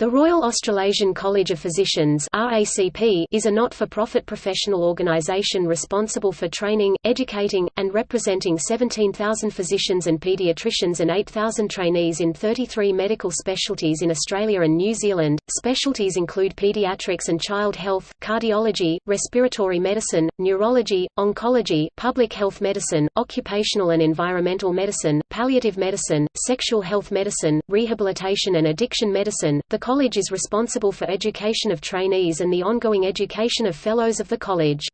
The Royal Australasian College of Physicians is a not-for-profit professional organisation responsible for training, educating, and representing 17,000 physicians and paediatricians and 8,000 trainees in 33 medical specialties in Australia and New Zealand. Specialties include paediatrics and child health, cardiology, respiratory medicine, neurology, oncology, public health medicine, occupational and environmental medicine, palliative medicine, sexual health medicine, rehabilitation and addiction medicine. The college is responsible for education of trainees and the ongoing education of fellows of the college.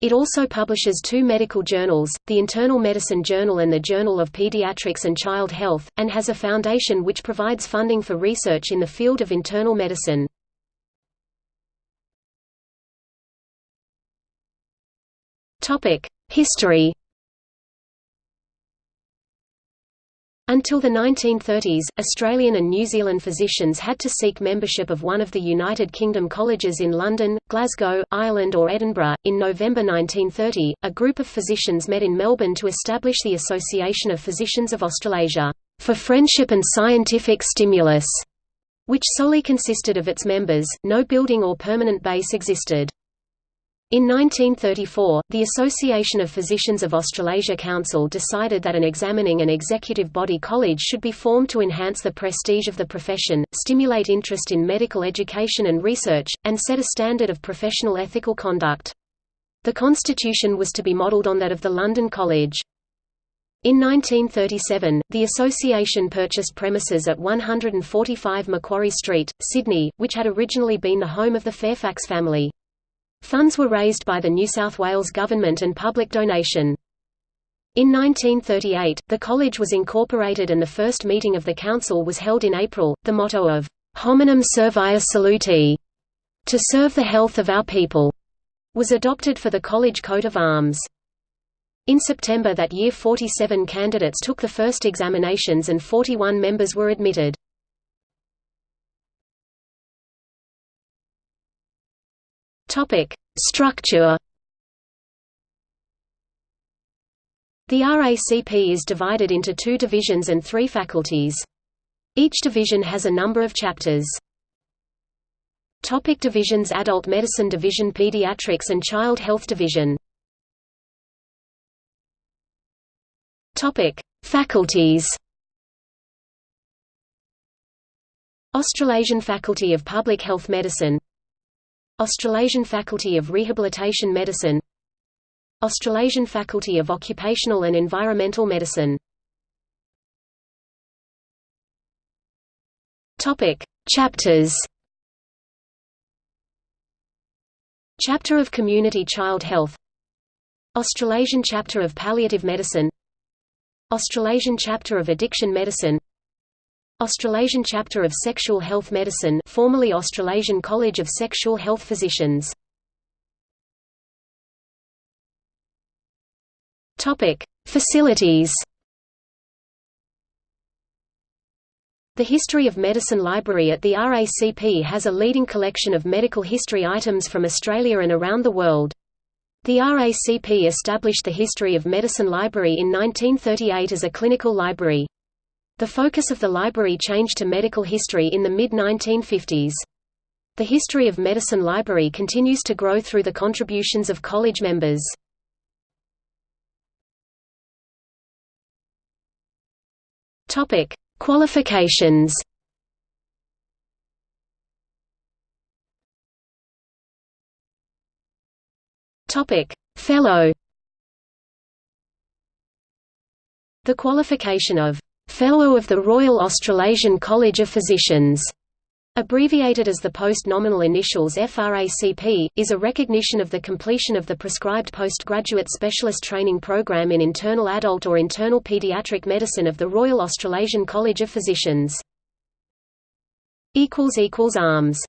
It also publishes two medical journals, the Internal Medicine Journal and the Journal of Pediatrics and Child Health, and has a foundation which provides funding for research in the field of internal medicine. History Until the 1930s, Australian and New Zealand physicians had to seek membership of one of the United Kingdom colleges in London, Glasgow, Ireland or Edinburgh. In November 1930, a group of physicians met in Melbourne to establish the Association of Physicians of Australasia, for friendship and scientific stimulus, which solely consisted of its members, no building or permanent base existed. In 1934, the Association of Physicians of Australasia Council decided that an examining and executive body college should be formed to enhance the prestige of the profession, stimulate interest in medical education and research, and set a standard of professional ethical conduct. The constitution was to be modelled on that of the London College. In 1937, the association purchased premises at 145 Macquarie Street, Sydney, which had originally been the home of the Fairfax family. Funds were raised by the New South Wales government and public donation. In 1938, the college was incorporated and the first meeting of the council was held in April. The motto of Hominum Servire Saluti, to serve the health of our people, was adopted for the college coat of arms. In September that year 47 candidates took the first examinations and 41 members were admitted. Topic: Structure. The RACP is divided into two divisions and three faculties. Each division has a number of chapters. Topic divisions Adult Medicine Division Pediatrics and Child Health Division Topic Faculties Australasian Faculty of Public Health Medicine Australasian Faculty of Rehabilitation Medicine Australasian Faculty of Occupational and Environmental Medicine. Topic: Chapters. Chapter of Community Child Health. Australasian Chapter of Palliative Medicine. Australasian Chapter of Addiction Medicine Australasian Chapter of Sexual Health Medicine formerly Australasian College of Sexual Health Physicians Facilities The History of Medicine Library at the RACP has a leading collection of medical history items from Australia and around the world. The RACP established the History of Medicine Library in 1938 as a clinical library. The focus of the library changed to medical history in the mid-1950s. The History of Medicine Library continues to grow through the contributions of college members. Topic: Qualifications. Topic: Fellow. The qualification of Fellow of the Royal Australasian College of Physicians, abbreviated as the post-nominal initials FRACP, is a recognition of the completion of the prescribed postgraduate specialist training program in internal adult or internal paediatric medicine of the Royal Australasian College of Physicians. Arms